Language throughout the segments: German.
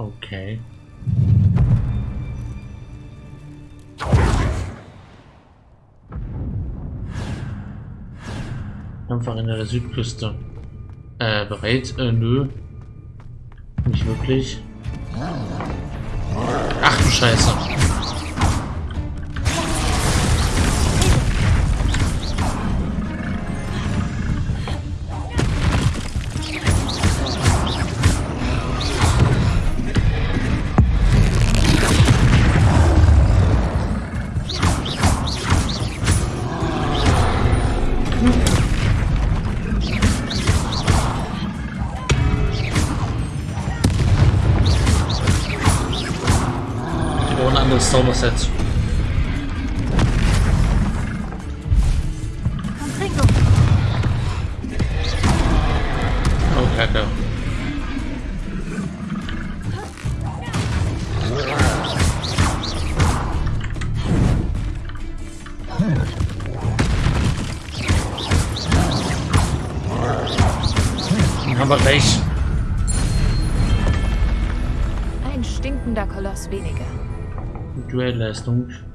Okay. In der Südküste. Äh, bereit? Äh, nö. Nicht wirklich. Ach du Scheiße. Confringo. Oh, Kacke. Haben wir gleich. Ein stinkender Koloss weniger. Duellleistung. Das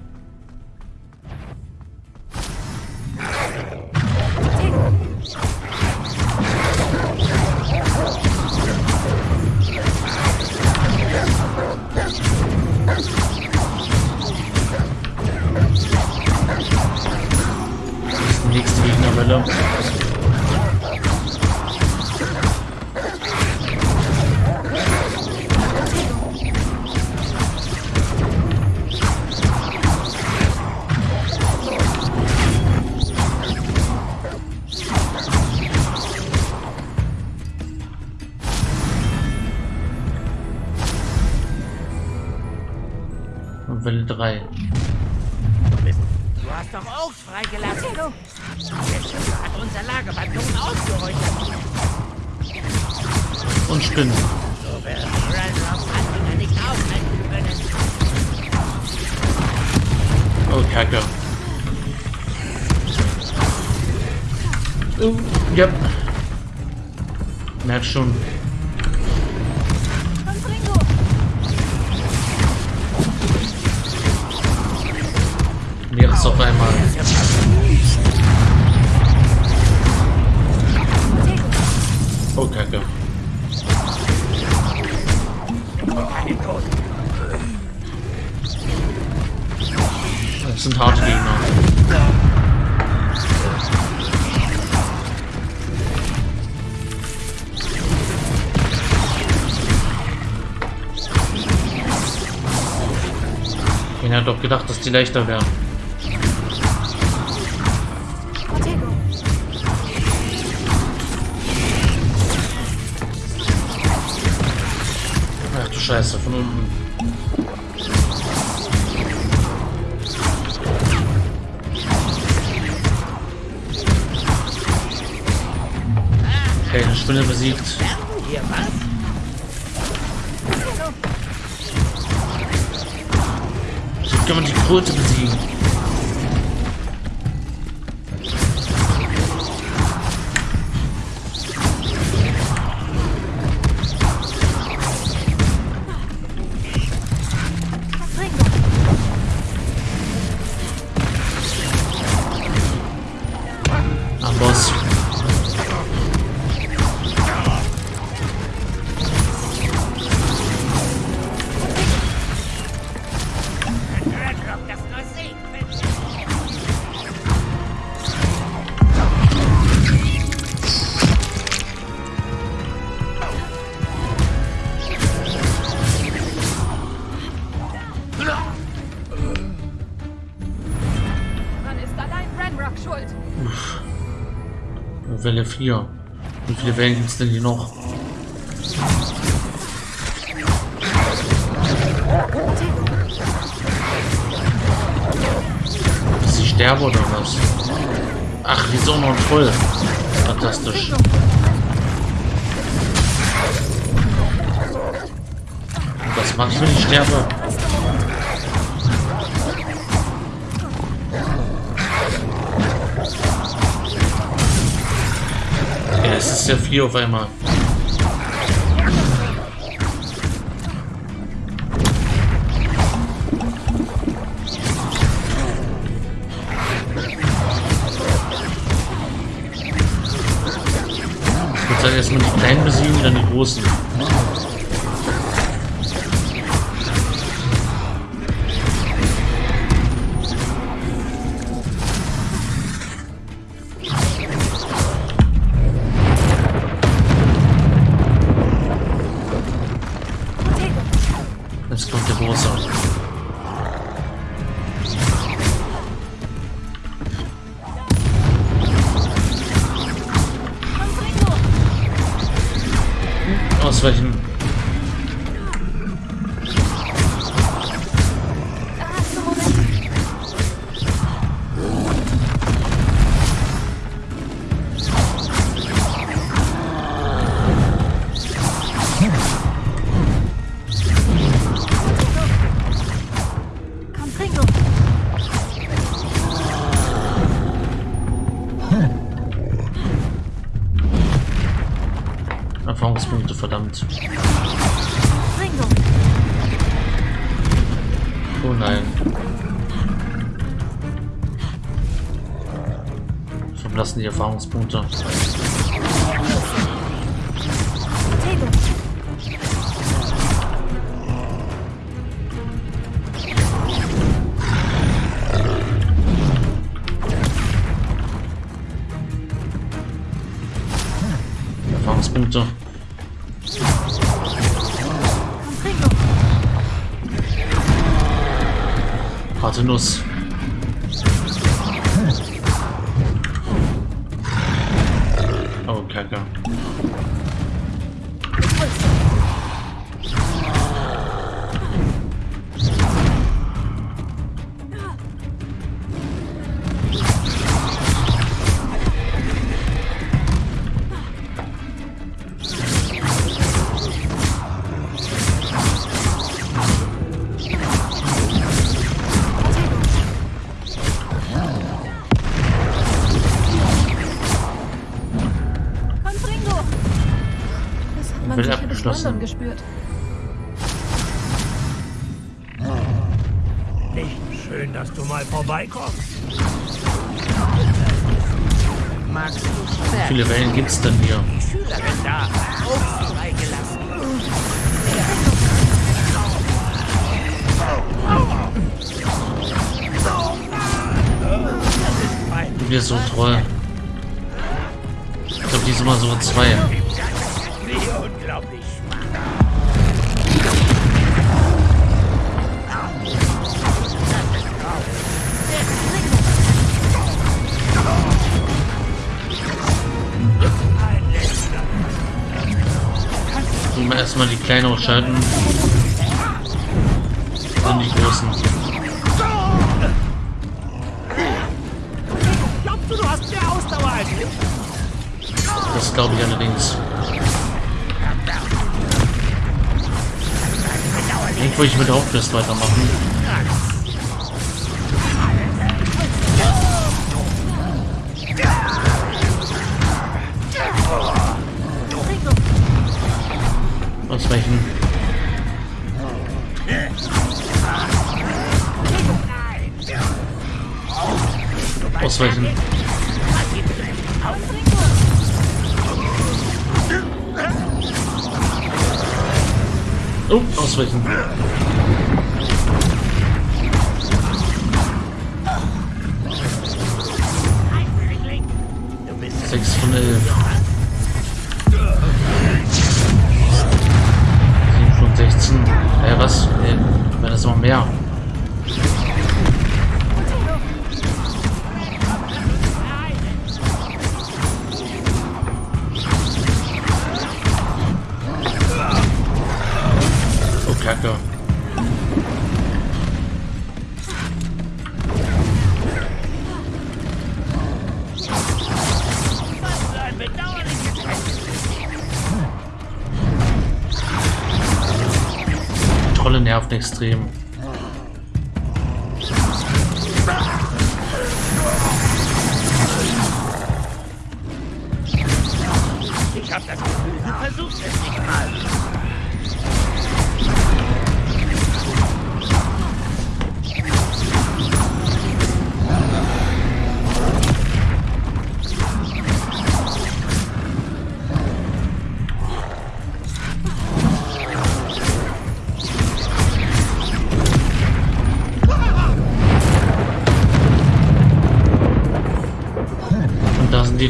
freigelassen. Der Schiffer hat unser Lagerbataillon ausgeräuchert. Und Spinnen. So werden Ranrock Anhänger nicht aufhalten können. Oh, Kacke. Oh, ja. Merk schon. Auf einmal. Oh, Kacke. Das sind harte Gegner. Ich hätte doch gedacht, dass die leichter wären. Scheiße, von unten. Okay, eine Spinne besiegt. Hier? So kann man die Kröte besiegen. Welle 4. Wie viele Wellen gibt es denn hier noch? Ist sie sterbe oder was? Ach, wieso noch voll? Fantastisch. Was mache ich, wenn ich sterbe? Es ist ja viel auf einmal. Ich würde sagen, erstmal die kleinen besiegen, dann die großen. Verblassen die Erfahrungspunkte. Erfahrungspunkte. Harte Nuss. Hat man sicher bis. London gespürt. Nicht schön, dass du mal vorbeikommst. Wie viele Wellen gibt's denn hier? Da. Du bist so toll. Ich glaube, die ist immer so zwei. Wir erstmal die kleinen ausschalten. Dann die großen. Das glaube ich allerdings. Irgendwo ich mit der Hauptquest weitermachen. Ausweichen. Ausweichen. Oh, ausweichen. 6 von 11. Äh, was? Wenn das immer mehr. Nervt extrem.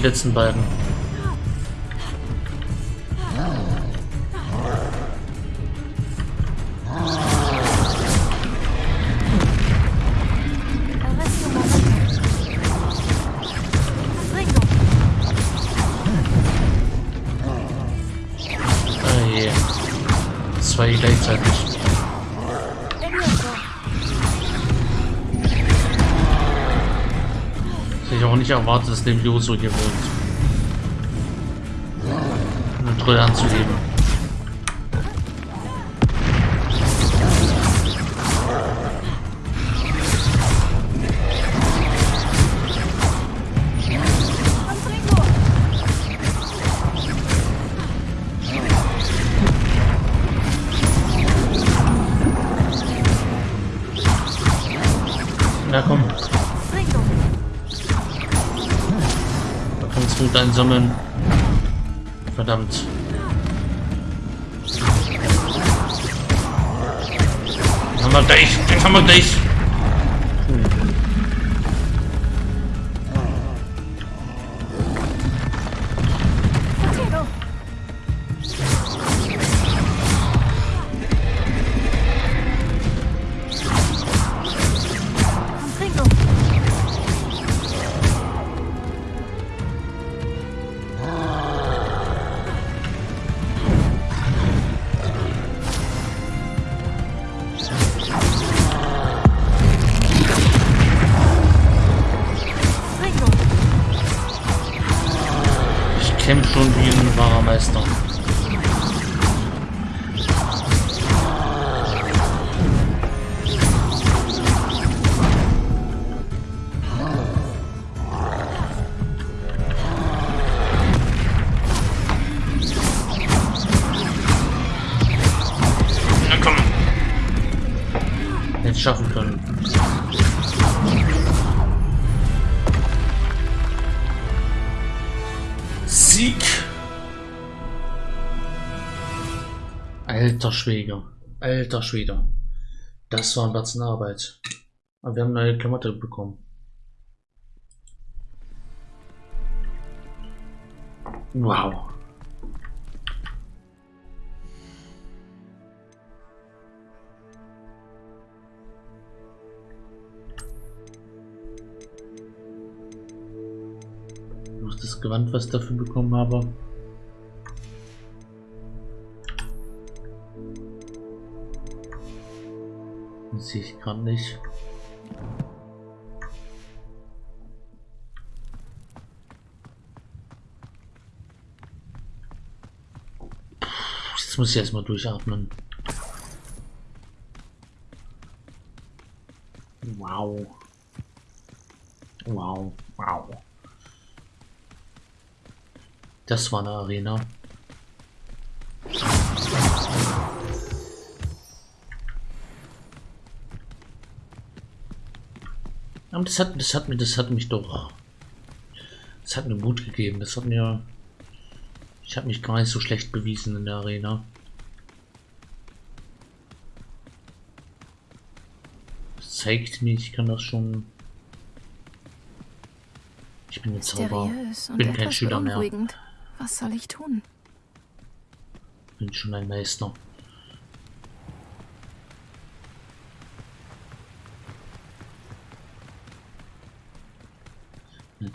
Letzten beiden. Arresto Momento. Confringo. Ah je. Zwei gleichzeitig. Auch nicht erwartet, dass dem Joso hier wohnt. Trolle anzugeben. Kannst du dein Sammeln. Verdammt. Haben wir gleich, den haben wir gleich. Alter Schwede. Alter Schwede. Das war ein Batzen Arbeit. Aber wir haben eine Klamotte bekommen. Wow. Das Gewand, was ich dafür bekommen habe. Das sehe ich gerade nicht. Puh, Jetzt muss ich erstmal durchatmen. Wow. Wow, wow. Das war eine Arena. Aber das hat, das hat mir, das hat mich doch, das hat mir Mut gegeben. Das hat mir, ich habe mich gar nicht so schlecht bewiesen in der Arena. Das zeigt mir, ich kann das schon. Ich bin jetzt Zauberer. Bin kein Schüler mehr. Was soll ich tun? Bin schon ein Meister.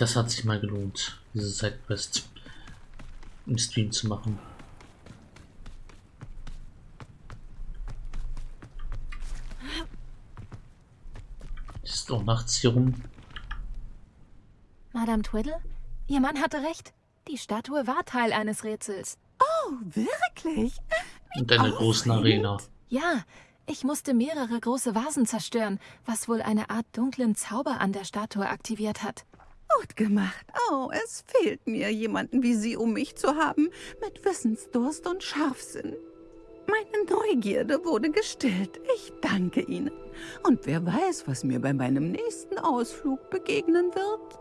Das hat sich mal gelohnt, diese Sidequest im Stream zu machen. Ist auch nachts hier rum. Madame Twiddle? Ihr Mann hatte recht. Die Statue war Teil eines Rätsels. Oh, wirklich? Und einer großen Arena. Ja, ich musste mehrere große Vasen zerstören, was wohl eine Art dunklen Zauber an der Statue aktiviert hat. Gut gemacht. Oh, es fehlt mir, jemanden wie Sie um mich zu haben, mit Wissensdurst und Scharfsinn. Meine Neugierde wurde gestillt. Ich danke Ihnen. Und wer weiß, was mir bei meinem nächsten Ausflug begegnen wird.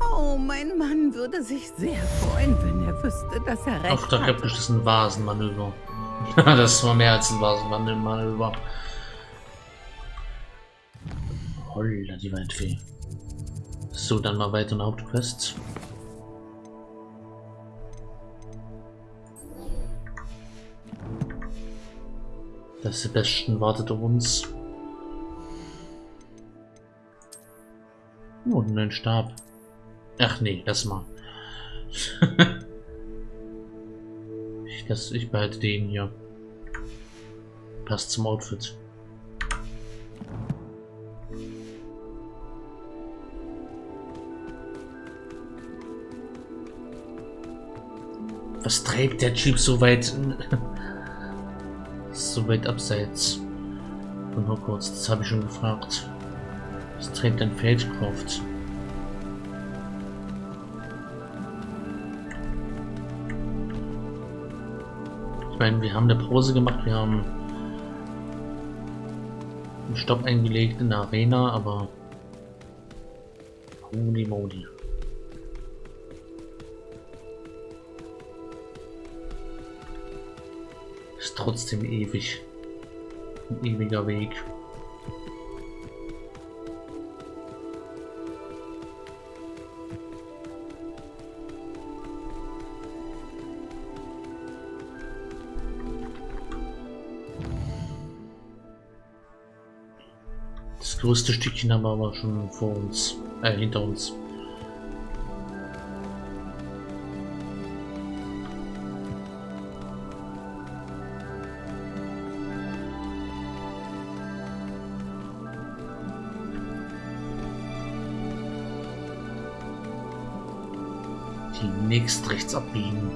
Oh, mein Mann würde sich sehr freuen, wenn er wüsste, dass er recht Ach, da gibt es ein Vasenmanöver. das war mehr als ein Vasenmanöver. Holla, die Waldfee. So, dann mal weiter in der Hauptquest. Das Sebastian wartet auf uns. Oh, einen Stab. Ach nee, lass mal. ich, das, ich behalte den hier. Passt zum Outfit. Was treibt der Jeep so weit, so weit abseits von Hogwarts? Das habe ich schon gefragt. Was treibt ein Feldcroft? Ich meine, wir haben eine Pause gemacht, wir haben einen Stopp eingelegt in der Arena, aber holy moly. Trotzdem ewig. Ein ewiger Weg. Das größte Stückchen haben wir aber schon vor uns, äh, hinter uns. Demnächst rechts abbiegen.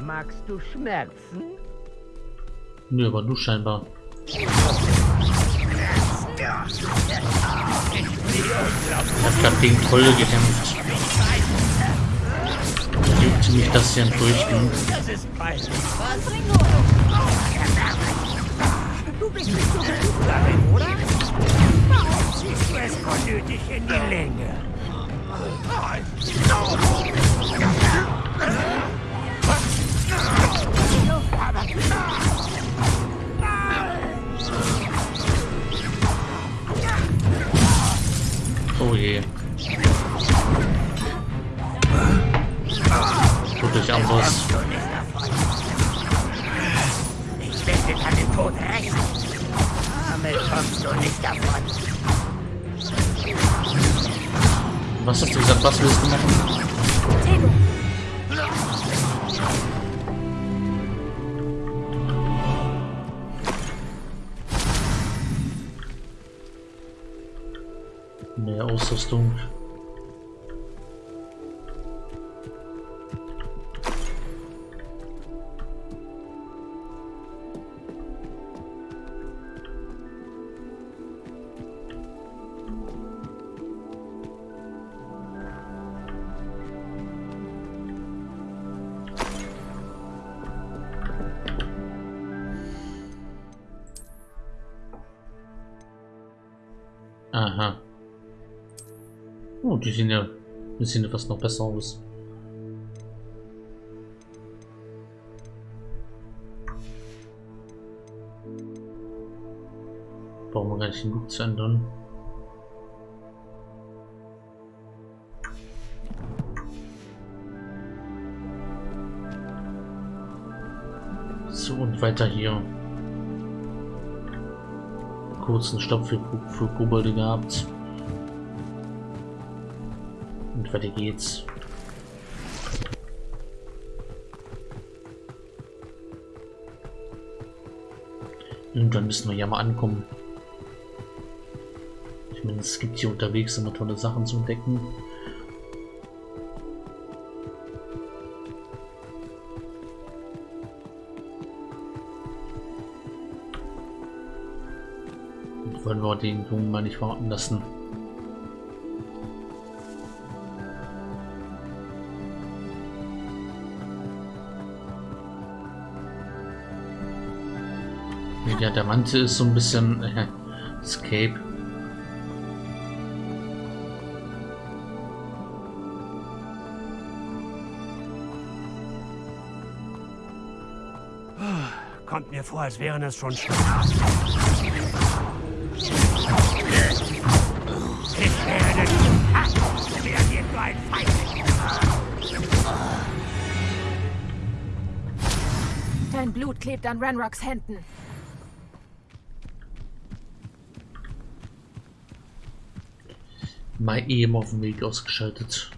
Magst du Schmerzen? Nö, aber du scheinbar. Ich hab grad gegen Trolle gekämpft. Juckt mich das hier Fürchten. Das ist peinlich. Du bist nicht so gut darin, oder? Warum ziehst du es unnötig in die Länge? Oh je. Euch Amboss. Ich werde an den Tod rächen. Damit kommst du nicht davon. Was hast du gesagt? Was willst du machen? Mehr Ausrüstung. Oh, die sehen ja, die sehen ja fast noch besser aus. Brauchen wir gar nicht den Look zu ändern. So, und weiter hier. Kurzen Stopp für, für Kobolde gehabt. Und weiter geht's. Irgendwann müssen wir ja mal ankommen. Ich meine, es gibt hier unterwegs immer tolle Sachen zu entdecken. Und wollen wir den Jungen mal nicht warten lassen. Ja, der Mantel ist so ein bisschen äh, Escape. Kommt mir vor, als wären es schon Stunden. Ha! Reagiert nur ein Feind. Dein Blut klebt an Ranrocks Händen. Mal eben auf dem Weg ausgeschaltet.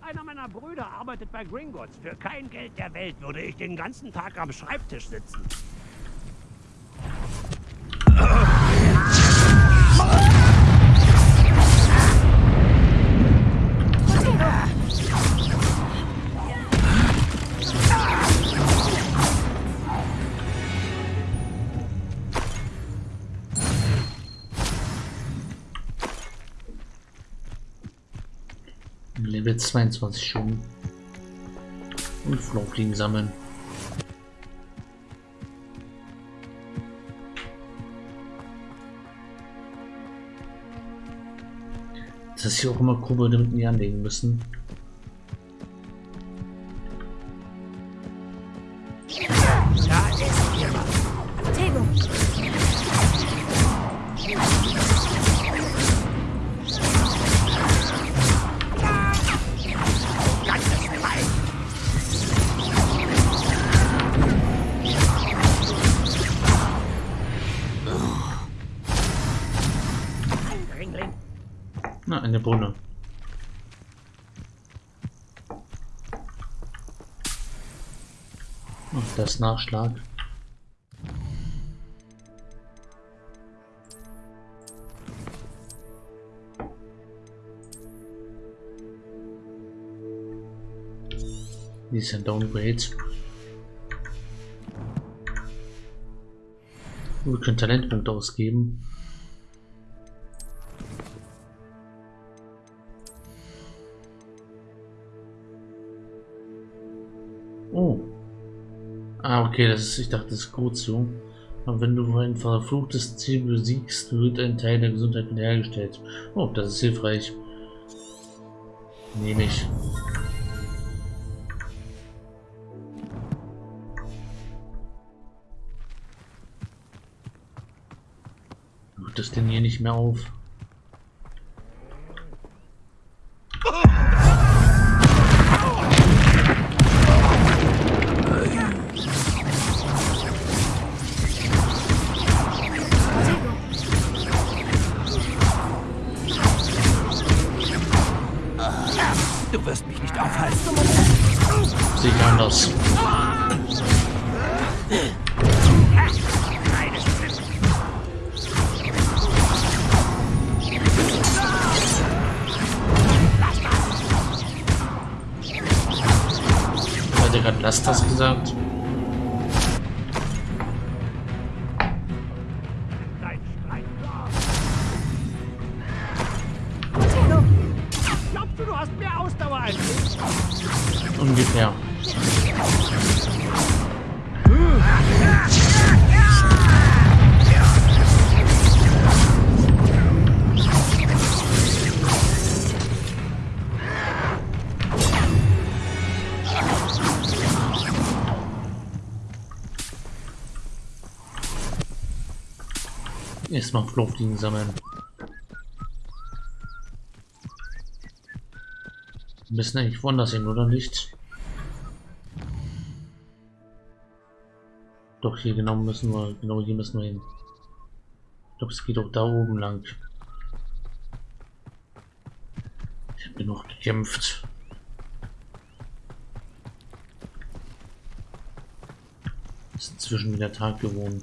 Einer meiner Brüder arbeitet bei Gringotts. Für kein Geld der Welt würde ich den ganzen Tag am Schreibtisch sitzen. Level 22 schon. Und Flowfliegen sammeln. Das ist hier auch immer Kobolde mit mir anlegen müssen. Nachschlag. Die ist ein Downgrade. Wir können Talentpunkte ausgeben. Okay, das ist, ich dachte, das ist gut so. Aber wenn du ein verfluchtes Ziel besiegst, wird ein Teil der Gesundheit wiederhergestellt. Oh, das ist hilfreich. Nehme ich. Macht das denn hier nicht mehr auf? Anders. Hat er gerade Lass das gesagt? Erstmal Flugfliegen sammeln. Wir müssen eigentlich woanders hin, oder nicht? Doch, hier genau müssen wir, genau hier müssen wir hin. Glaube, es geht auch da oben lang. Ich habe genug gekämpft. Ist inzwischen wieder Tag geworden.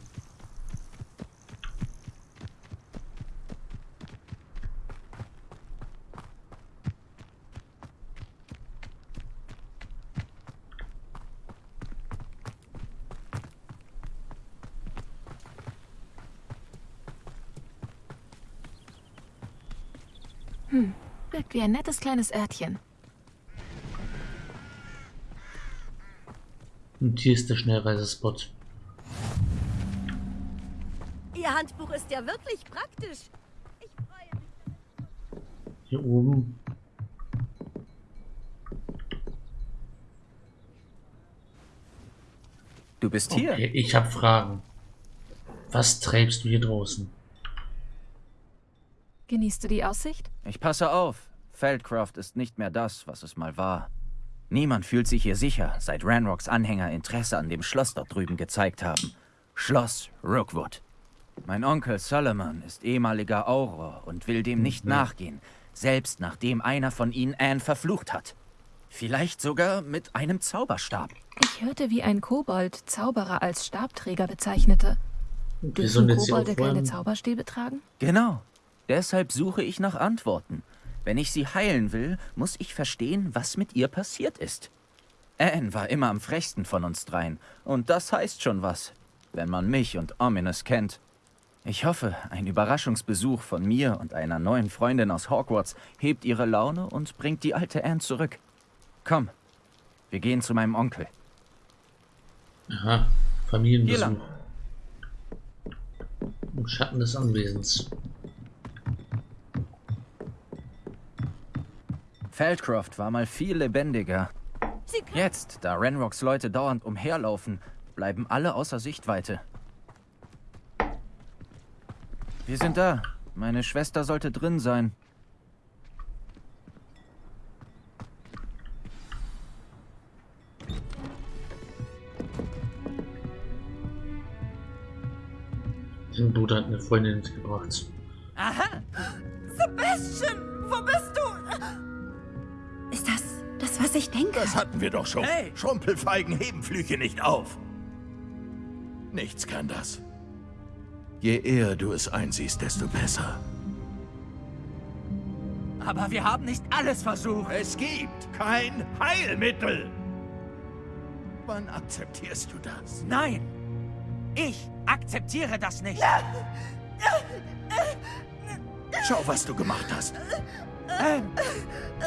Wirkt wie ein nettes kleines Örtchen. Und hier ist der Schnellreisespot. Ihr Handbuch ist ja wirklich praktisch. Ich freue mich. Hier oben. Du bist hier. Okay, ich habe Fragen. Was treibst du hier draußen? Genießt du die Aussicht? Ich passe auf. Feldcroft ist nicht mehr das, was es mal war. Niemand fühlt sich hier sicher, seit Ranrocks Anhänger Interesse an dem Schloss dort drüben gezeigt haben. Schloss Rookwood. Mein Onkel Solomon ist ehemaliger Auror und will dem nicht nachgehen, selbst nachdem einer von ihnen Anne verflucht hat. Vielleicht sogar mit einem Zauberstab. Ich hörte, wie ein Kobold Zauberer als Stabträger bezeichnete. Dürfen Kobolde keine. Zauberstäbe tragen? Genau. Deshalb suche ich nach Antworten. Wenn ich sie heilen will, muss ich verstehen, was mit ihr passiert ist. Anne war immer am frechsten von uns dreien. Und das heißt schon was, wenn man mich und Ominous kennt. Ich hoffe, ein Überraschungsbesuch von mir und einer neuen Freundin aus Hogwarts hebt ihre Laune und bringt die alte Anne zurück. Komm, wir gehen zu meinem Onkel. Aha, Familienbesuch. Im Schatten des Anwesens. Feldcroft war mal viel lebendiger. Jetzt, da Renrocks Leute dauernd umherlaufen, bleiben alle außer Sichtweite. Wir sind da. Meine Schwester sollte drin sein. Sein Bruder hat eine Freundin mitgebracht. Sebastian, ich denke? Das hatten wir doch schon. Hey! Schrumpelfeigen heben Flüche nicht auf. Nichts kann das. Je eher du es einsiehst, desto besser. Aber wir haben nicht alles versucht. Es gibt kein Heilmittel. Wann akzeptierst du das? Nein! Ich akzeptiere das nicht. Schau, was du gemacht hast. Anne,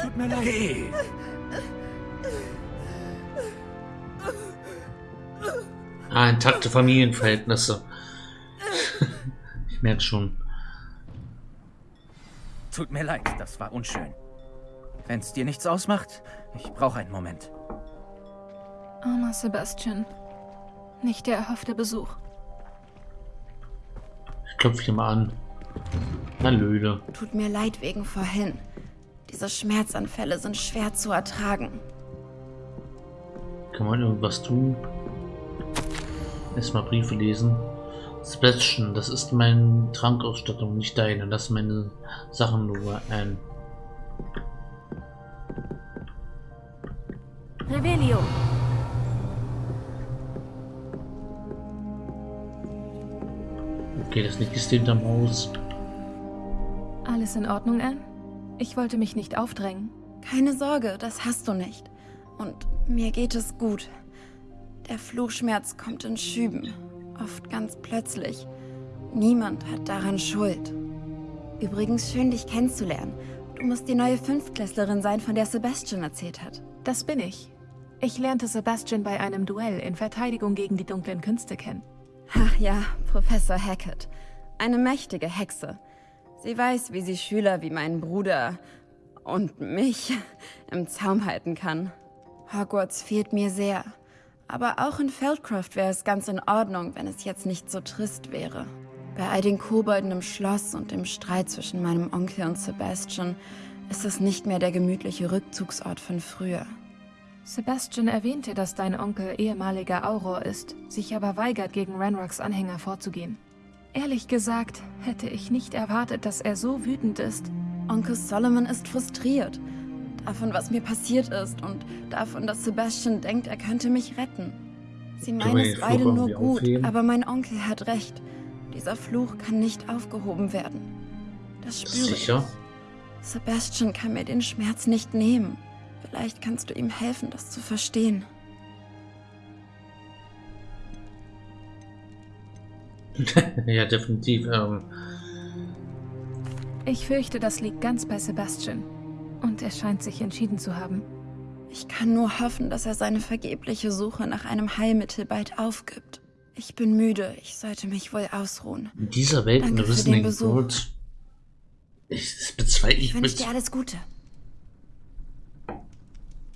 tut mir leid. Geh. Ah, intakte Familienverhältnisse. ich merke schon. Tut mir leid, das war unschön. Wenn's dir nichts ausmacht, ich brauche einen Moment. Armer Sebastian. Nicht der erhoffte Besuch. Ich klopfe hier mal an. Hallöle. Tut mir leid wegen vorhin. Diese Schmerzanfälle sind schwer zu ertragen. Kann man irgendwas tun? Erstmal Briefe lesen. Sebastian, das ist meine Trankausstattung, nicht deine. Lass meine Sachen nur ein. Revelio. Okay, das liegt ist hinterm Haus. Alles in Ordnung, Anne? Ich wollte mich nicht aufdrängen. Keine Sorge, das hast du nicht. Und mir geht es gut. Der Fluchschmerz kommt in Schüben, oft ganz plötzlich. Niemand hat daran Schuld. Übrigens schön, dich kennenzulernen. Du musst die neue Fünftklässlerin sein, von der Sebastian erzählt hat. Das bin ich. Ich lernte Sebastian bei einem Duell in Verteidigung gegen die dunklen Künste kennen. Ach ja, Professor Hackett. Eine mächtige Hexe. Sie weiß, wie sie Schüler wie meinen Bruder und mich im Zaum halten kann. Hogwarts fehlt mir sehr. Aber auch in Feldcroft wäre es ganz in Ordnung, wenn es jetzt nicht so trist wäre. Bei all den Kobolden im Schloss und dem Streit zwischen meinem Onkel und Sebastian ist es nicht mehr der gemütliche Rückzugsort von früher. Sebastian erwähnte, dass dein Onkel ehemaliger Auror ist, sich aber weigert, gegen Ranrocks Anhänger vorzugehen. Ehrlich gesagt, hätte ich nicht erwartet, dass er so wütend ist. Onkel Solomon ist frustriert. Davon, was mir passiert ist und davon, dass Sebastian denkt, er könnte mich retten. Sie meinen es beide nur gut, aufheben? aber mein Onkel hat recht. Dieser Fluch kann nicht aufgehoben werden. Das spüre Sicher? ich. Sebastian kann mir den Schmerz nicht nehmen. Vielleicht kannst du ihm helfen, das zu verstehen. ja, definitiv. Ähm, Ich fürchte, das liegt ganz bei Sebastian. Und er scheint sich entschieden zu haben. Ich kann nur hoffen, dass er seine vergebliche Suche nach einem Heilmittel bald aufgibt. Ich bin müde, ich sollte mich wohl ausruhen. in dieser Welt Danke in für den Rizzling Besuch. Gold. Ich das bezweifle Ich ich. wünsche dir alles Gute.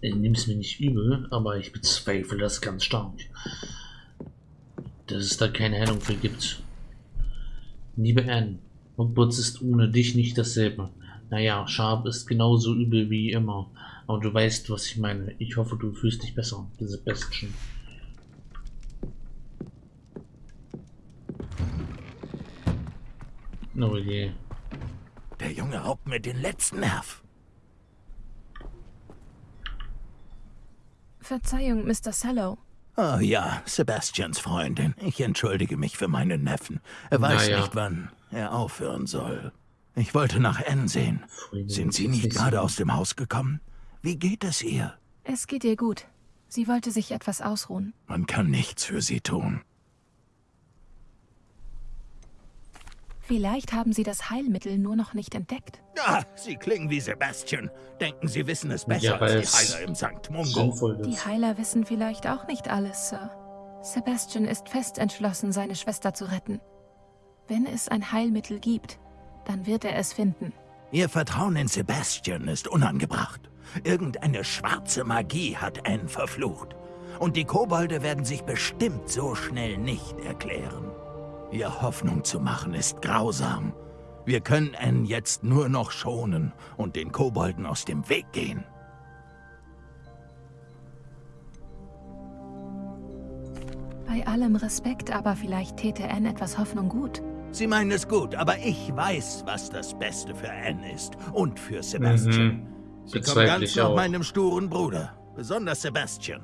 nehme es mir nicht übel, aber ich bezweifle das ganz stark. dass es da keine Heilung für gibt. Liebe Anne, Hogwarts ist ohne dich nicht dasselbe. Naja, Sharp ist genauso übel wie immer. Aber du weißt, was ich meine. Ich hoffe, du fühlst dich besser, Sebastian. Oh je. Der Junge raubt mir den letzten Nerv. Verzeihung, Mr. Sallow. Oh ja, Sebastians Freundin. Ich entschuldige mich für meinen Neffen. Er weiß Naja. nicht, wann er aufhören soll. Ich wollte nach Anne sehen. Sind Sie nicht gerade aus dem Haus gekommen? Wie geht es ihr? Es geht ihr gut. Sie wollte sich etwas ausruhen. Man kann nichts für sie tun. Vielleicht haben Sie das Heilmittel nur noch nicht entdeckt. Ah, Sie klingen wie Sebastian. Denken, Sie wissen es besser Ja, als die Heiler im St. Mungo. Die. Heiler wissen vielleicht auch nicht alles, Sir. Sebastian ist fest entschlossen, seine Schwester zu retten. Wenn es ein Heilmittel gibt, dann wird er es finden. Ihr Vertrauen in Sebastian ist unangebracht. Irgendeine schwarze Magie hat Anne verflucht. Und die Kobolde werden sich bestimmt so schnell nicht erklären. Ihr Hoffnung zu machen ist grausam. Wir können Anne jetzt nur noch schonen und den Kobolden aus dem Weg gehen. Bei allem Respekt, aber vielleicht täte Anne etwas Hoffnung gut. Sie meinen es gut, aber ich weiß, was das Beste für Anne ist und für Sebastian. Mhm. Sie kommen Bezweifle ganz ich nach meinem sturen Bruder, besonders Sebastian.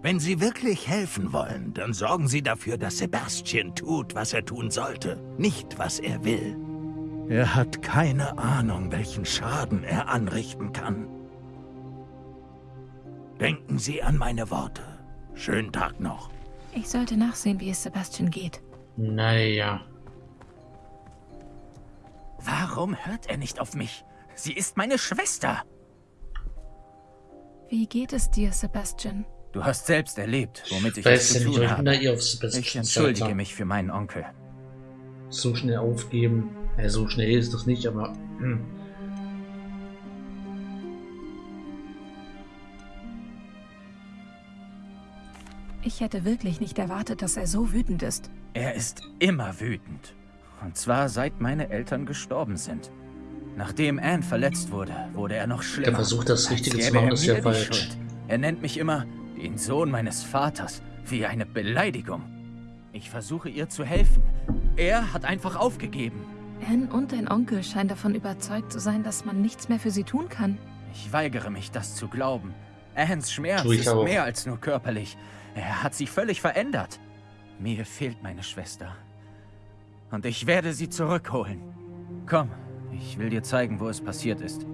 Wenn Sie wirklich helfen wollen, dann sorgen Sie dafür, dass Sebastian tut, was er tun sollte, nicht was er will. Er hat keine Ahnung, welchen Schaden er anrichten kann. Denken Sie an meine Worte. Schönen Tag noch. Ich sollte nachsehen, wie es Sebastian geht. Naja. Warum hört er nicht auf mich? Sie ist meine Schwester. Wie geht es dir, Sebastian? Du hast selbst erlebt, womit ich es zu nicht, tun habe. Ich entschuldige mich für meinen Onkel. So schnell aufgeben. Ja, so schnell ist das nicht, aber. Hm. Ich hätte wirklich nicht erwartet, dass er so wütend ist. Er ist immer wütend. Und zwar seit meine Eltern gestorben sind. Nachdem Anne verletzt wurde, wurde er noch schlimmer. versucht, das Richtige zu machen, er ist ja falsch. Schuld. Er nennt mich immer den Sohn meines Vaters, wie eine Beleidigung. Ich versuche ihr zu helfen. Er hat einfach aufgegeben. Anne und dein Onkel scheinen davon überzeugt zu sein, dass man nichts mehr für sie tun kann. Ich weigere mich, das zu glauben. Anns Schmerz ist auch. mehr als nur körperlich. Er hat sich völlig verändert. Mir fehlt meine Schwester. Und ich werde sie zurückholen. Komm, ich will dir zeigen, wo es passiert ist.